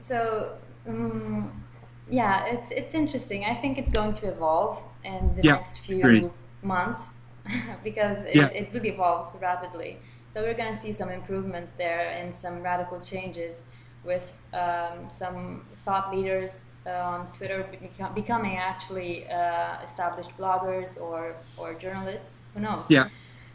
so um, yeah, it's it's interesting. I think it's going to evolve in the Yeah, next few months because it, Yeah. it really evolves rapidly. So we're going to see some improvements there and some radical changes with um, some thought leaders uh, on Twitter becoming actually uh, established bloggers or or journalists. Who knows? Yeah.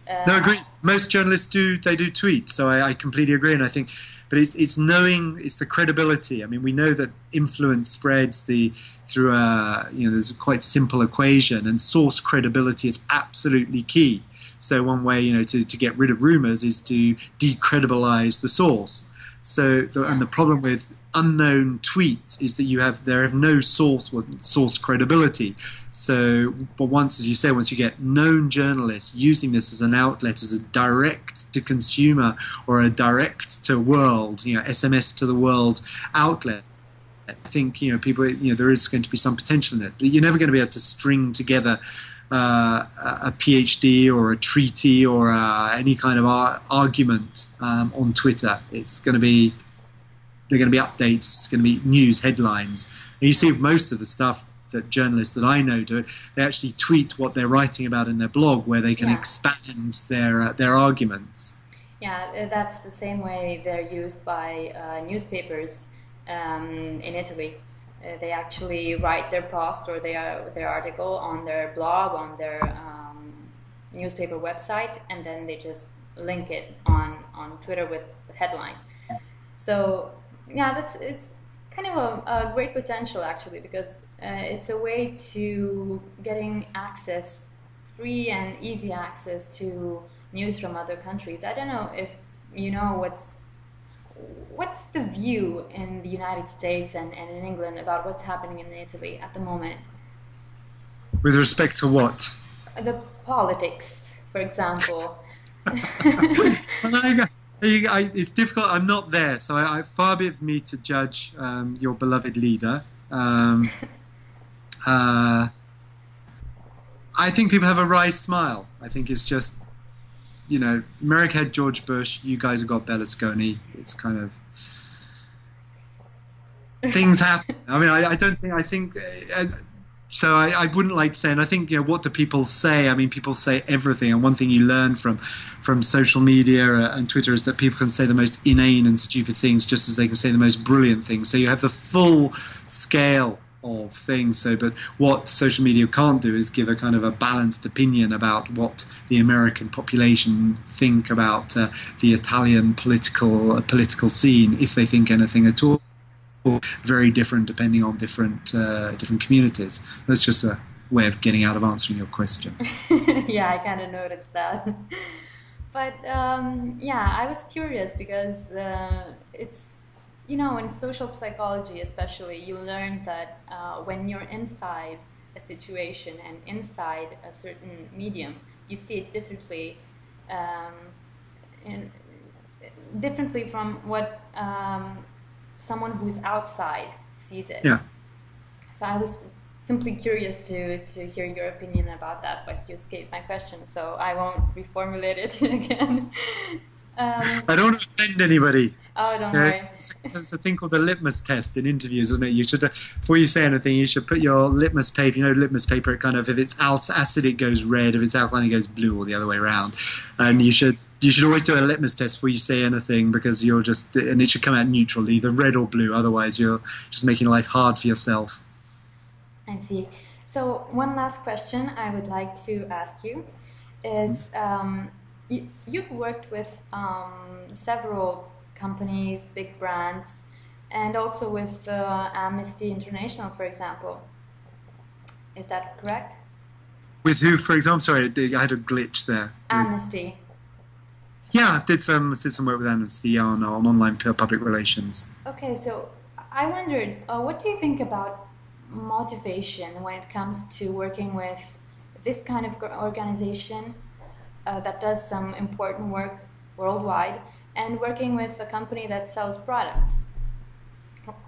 Uh, No, agree. Most journalists do they do tweet, so I, I completely agree. And I think, but it's it's knowing it's the credibility. I mean, we know that influence spreads the through a you know there's a quite simple equation, and source credibility is absolutely key. So one way you know to, to get rid of rumors is to decredibilize the source. So the, and the problem with unknown tweets is that you have there have no source source credibility. So, but once, as you say, once you get known journalists using this as an outlet, as a direct to consumer or a direct to world, you know, SMS to the world outlet, I think you know people, you know, there is going to be some potential in it. But you're never going to be able to string together uh, a PhD or a treaty or uh, any kind of ar- argument um, on Twitter. It's going to be they're going to be updates, it's going to be news headlines. And you see most of the stuff that journalists that I know do it, they actually tweet what they're writing about in their blog, where they can Yeah. expand their uh, their arguments. Yeah, uh, that's the same way they're used by uh, newspapers um, in Italy. Uh, they actually write their post or their their article on their blog on their um, newspaper website, and then they just link it on on Twitter with the headline. So yeah, that's it's kind of a, a great potential actually because uh, it's a way to getting access, free and easy access to news from other countries. I don't know if you know what's what's the view in the United States and, and in England about what's happening in Italy at the moment. With respect to what? The politics, for example. Well, there you go. There you go. I, it's difficult. I'm not there, so I, I, far be it from me to judge um, your beloved leader. Um, uh, I think people have a wry smile. I think it's just, you know, America had George Bush. You guys have got Berlusconi. It's kind of things happen. I mean, I, I don't think. I think. Uh, so I, I, wouldn't like to say, and I think you know what do people say? I mean, people say everything, and one thing you learn from from social media and Twitter is that people can say the most inane and stupid things just as they can say the most brilliant things. So you have the full scale of things. So, but what social media can't do is give a kind of a balanced opinion about what the American population think about uh, the Italian political uh, political scene, if they think anything at all very different depending on different uh, different communities. That's just a way of getting out of answering your question. yeah, I kind of noticed that. but um, yeah, I was curious because uh, it's you know in social psychology especially you learn that uh, when you're inside a situation and inside a certain medium, you see it differently. Um, in, differently from what um, someone who's outside sees it. Yeah. So I was simply curious to, to hear your opinion about that, but you escaped my question, so I won't reformulate it again. Um, I don't want to offend anybody. oh, don't Yeah, worry. There's a thing called the litmus test in interviews, isn't it? You should, before you say anything, you should put your litmus paper. You know, litmus paper. It kind of, if it's acid, it goes red. If it's alkaline, it goes blue, or the other way around. And you should, you should always do a litmus test before you say anything because you're just, and it should come out neutral, either red or blue. Otherwise, you're just making life hard for yourself. I see. So one last question I would like to ask you is um, you, you've worked with um, several companies, big brands, and also with uh, Amnesty International, for example. Is that correct? With who, for example? Sorry, I had a glitch there. Amnesty. Yeah, I did some did some work with Amnesty on on online public relations. Okay, so I wondered, uh, what do you think about motivation when it comes to working with this kind of organization uh, that does some important work worldwide and working with a company that sells products?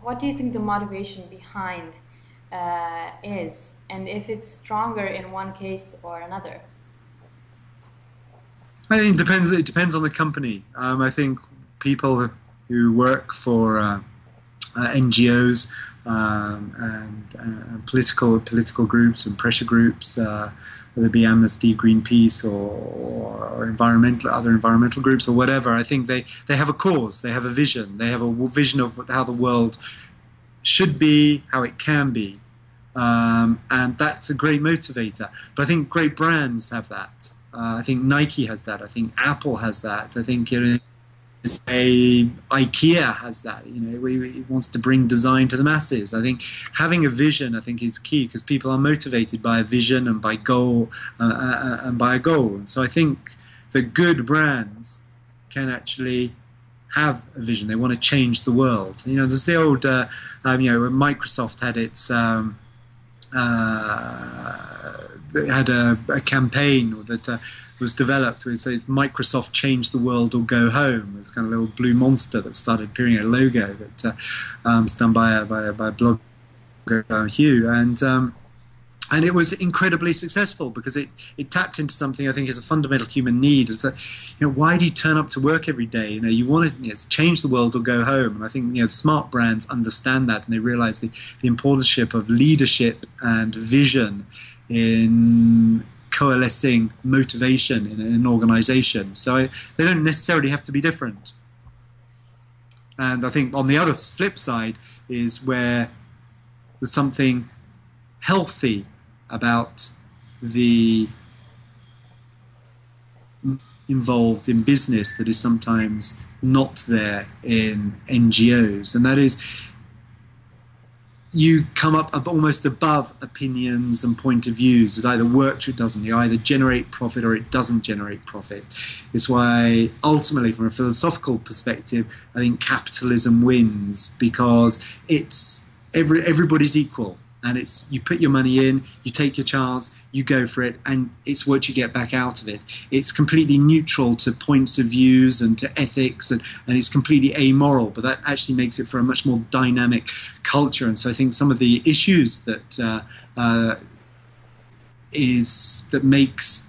What do you think the motivation behind uh, is, and if it's stronger in one case or another? I think it depends. It depends on the company. Um, I think people who work for uh, uh, NGOs um, and uh, political political groups and pressure groups, uh, whether it be Amnesty, Greenpeace, or, or, environmental other environmental groups or whatever. I think they, they have a cause, they have a vision, they have a vision of how the world should be, how it can be, um, and that's a great motivator. But I think great brands have that. Uh, I think Nike has that. I think Apple has that. I think you know, a IKEA has that. You know, it wants to bring design to the masses. I think having a vision, I think, is key because people are motivated by a vision and by goal uh, uh, uh, and by a goal. And so I think the good brands can actually have a vision. They want to change the world. You know, there's the old, uh, um, you know, Microsoft had its. Um, uh, had a, a, campaign that uh, was developed where it says Microsoft change the world or go home. It's kind of a little blue monster that started appearing a logo that uh, um, was done by a, by a, by a blogger uh, Hugh and um, and it was incredibly successful because it, it tapped into something I think is a fundamental human need. Is that you know why do you turn up to work every day? You know you want to you know, change the world or go home. And I think you know smart brands understand that and they realize the, the importance of leadership and vision in coalescing motivation in an organization. So I, they don't necessarily have to be different. And I think on the other flip side is where there's something healthy about the involved in business that is sometimes not there in NGOs, and that is you come up almost above opinions and point of views. It either works or it doesn't. You either generate profit or it doesn't generate profit. It's why, ultimately, from a philosophical perspective, I think capitalism wins because it's every, everybody's equal and it's you put your money in, you take your chance, you go for it, and it's what you get back out of it. It's completely neutral to points of views and to ethics, and, and it's completely amoral. But that actually makes it for a much more dynamic culture. And so I think some of the issues that uh, uh, is that makes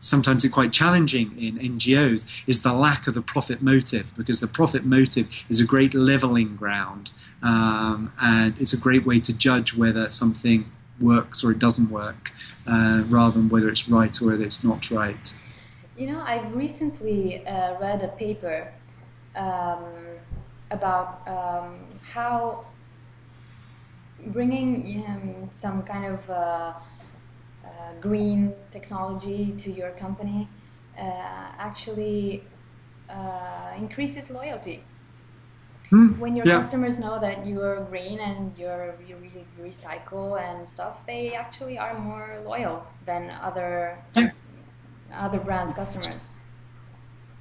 sometimes it's quite challenging in NGOs is the lack of the profit motive because the profit motive is a great leveling ground um, and it's a great way to judge whether something works or it doesn't work uh, rather than whether it's right or whether it's not right. You know, I recently uh, read a paper um, about um, how bringing um, some kind of uh, uh, green technology to your company uh, actually uh, increases loyalty. Mm, when your yeah. customers know that you're green and you're you really recycle and stuff, they actually are more loyal than other yeah. other brands' customers.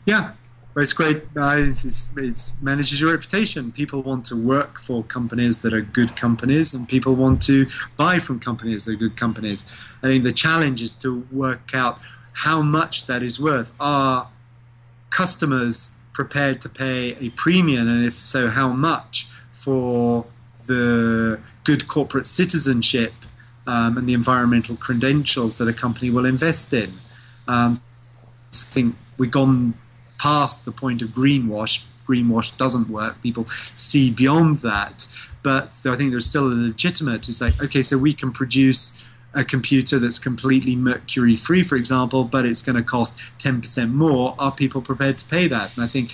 Yeah, it's great. Uh, it's, it's, manages your reputation. People want to work for companies that are good companies, and people want to buy from companies that are good companies. I think the challenge is to work out how much that is worth. Are customers prepared to pay a premium, and if so, how much for the good corporate citizenship um, and the environmental credentials that a company will invest in? Um, I think we've gone past the point of greenwash. Greenwash doesn't work. People see beyond that. But I think there's still a legitimate. It's like, okay, so we can produce a computer that's completely mercury free, for example, but it's going to cost 10% more. Are people prepared to pay that? And I think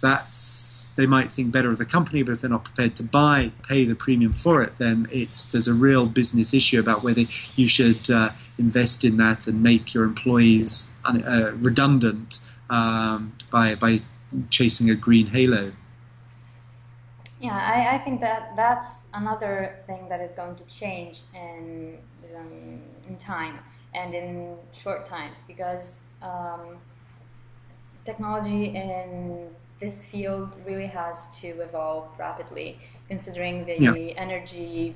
that's they might think better of the company, but if they're not prepared to buy, pay the premium for it, then it's there's a real business issue about whether you should uh, invest in that and make your employees uh, redundant um, by by chasing a green halo. Yeah, I, I think that that's another thing that is going to change in um, in time and in short times because um, technology in this field really has to evolve rapidly, considering the yeah. energy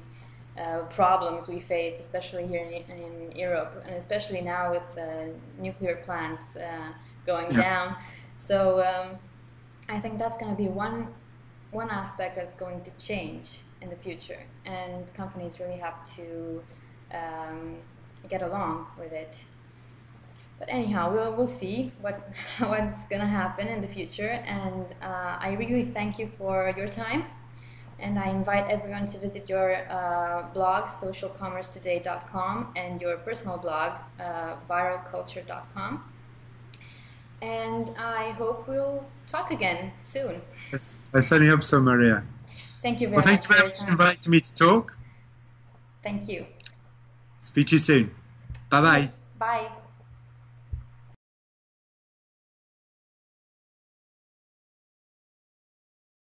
uh, problems we face, especially here in, in, Europe, and especially now with the nuclear plants. Uh, going yeah. down. So um, I think that's going to be one one aspect that's going to change in the future, and companies really have to um, get along with it. But anyhow, we'll we'll see what what's going to happen in the future, and uh, I really thank you for your time. And I invite everyone to visit your uh, blog, socialcommercetoday.com, and your personal blog, uh, viralculture.com. And I hope we'll talk again soon. Yes, I certainly hope so, Maria. Thank you very Well, thank much. you very much for inviting me to talk. Thank you. Speak to you soon. Bye bye. Bye.